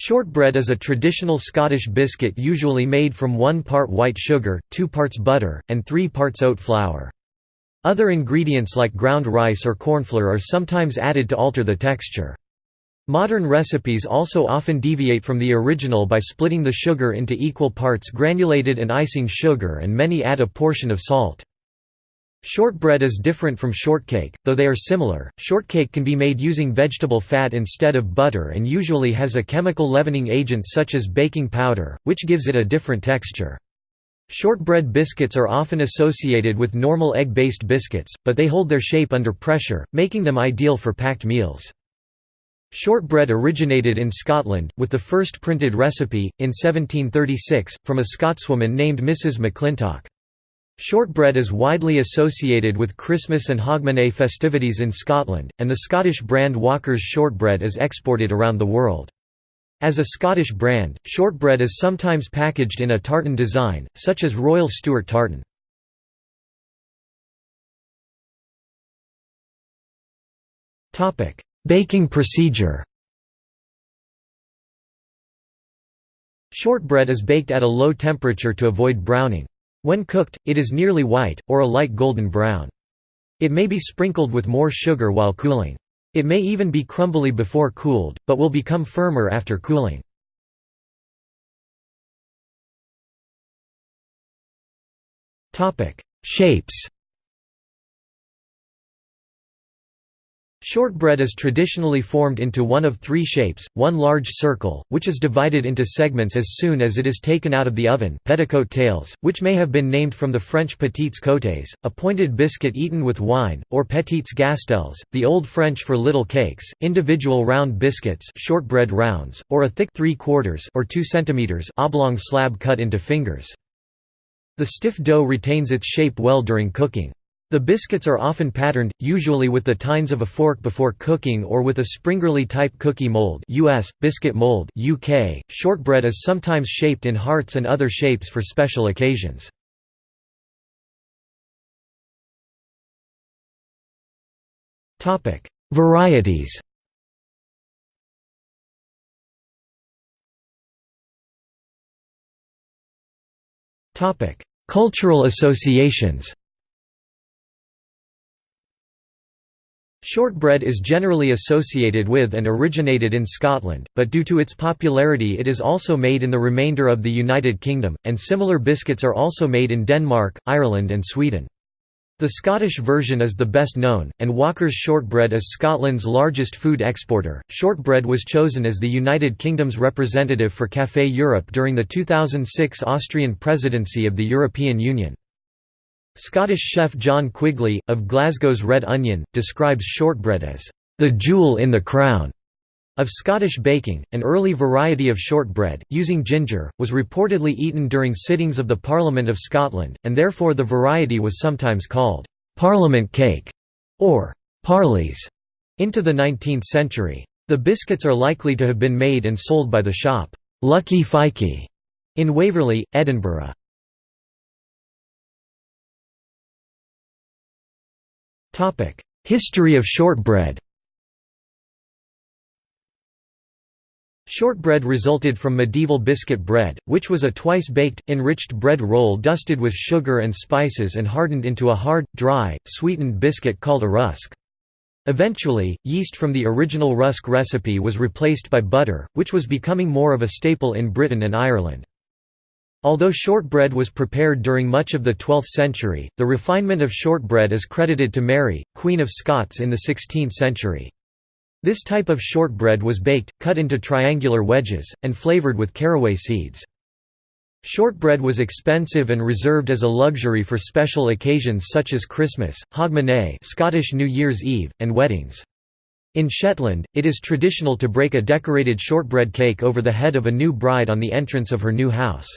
Shortbread is a traditional Scottish biscuit usually made from 1 part white sugar, 2 parts butter, and 3 parts oat flour. Other ingredients like ground rice or cornflour are sometimes added to alter the texture. Modern recipes also often deviate from the original by splitting the sugar into equal parts granulated and icing sugar and many add a portion of salt. Shortbread is different from shortcake, though they are similar. Shortcake can be made using vegetable fat instead of butter and usually has a chemical leavening agent such as baking powder, which gives it a different texture. Shortbread biscuits are often associated with normal egg-based biscuits, but they hold their shape under pressure, making them ideal for packed meals. Shortbread originated in Scotland, with the first printed recipe, in 1736, from a Scotswoman named Mrs. McClintock. Shortbread is widely associated with Christmas and Hogmanay festivities in Scotland, and the Scottish brand Walker's shortbread is exported around the world. As a Scottish brand, shortbread is sometimes packaged in a tartan design, such as Royal Stewart tartan. Baking procedure Shortbread is baked at a low temperature to avoid browning. When cooked, it is nearly white, or a light golden brown. It may be sprinkled with more sugar while cooling. It may even be crumbly before cooled, but will become firmer after cooling. Shapes Shortbread is traditionally formed into one of three shapes, one large circle, which is divided into segments as soon as it is taken out of the oven petticoat tails, which may have been named from the French petites côtés, a pointed biscuit eaten with wine, or petites gastelles, the Old French for little cakes, individual round biscuits shortbread rounds, or a thick 3 quarters or 2 cm oblong slab cut into fingers. The stiff dough retains its shape well during cooking. The biscuits are often patterned, usually with the tines of a fork before cooking or with a springerle-type cookie mold US, biscuit mold UK. .Shortbread is sometimes shaped in hearts and other shapes for special occasions. Varieties Cultural associations Shortbread is generally associated with and originated in Scotland, but due to its popularity it is also made in the remainder of the United Kingdom, and similar biscuits are also made in Denmark, Ireland and Sweden. The Scottish version is the best known, and Walker's Shortbread is Scotland's largest food exporter. Shortbread was chosen as the United Kingdom's representative for Café Europe during the 2006 Austrian presidency of the European Union. Scottish chef John Quigley, of Glasgow's Red Onion, describes shortbread as, "...the jewel in the crown." Of Scottish baking, an early variety of shortbread, using ginger, was reportedly eaten during sittings of the Parliament of Scotland, and therefore the variety was sometimes called, "...parliament cake", or "...parleys", into the 19th century. The biscuits are likely to have been made and sold by the shop, "...Lucky Fikey", in Waverley, Edinburgh. History of shortbread Shortbread resulted from medieval biscuit bread, which was a twice-baked, enriched bread roll dusted with sugar and spices and hardened into a hard, dry, sweetened biscuit called a rusk. Eventually, yeast from the original rusk recipe was replaced by butter, which was becoming more of a staple in Britain and Ireland. Although shortbread was prepared during much of the 12th century, the refinement of shortbread is credited to Mary, Queen of Scots in the 16th century. This type of shortbread was baked, cut into triangular wedges, and flavoured with caraway seeds. Shortbread was expensive and reserved as a luxury for special occasions such as Christmas, Hogmanay Scottish New Year's Eve, and weddings. In Shetland, it is traditional to break a decorated shortbread cake over the head of a new bride on the entrance of her new house.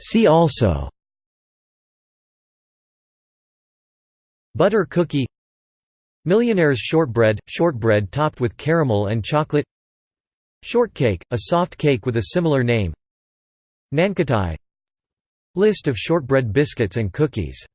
See also. Butter cookie. Millionaire's shortbread – shortbread topped with caramel and chocolate. Shortcake – a soft cake with a similar name. Nankatai. List of shortbread biscuits and cookies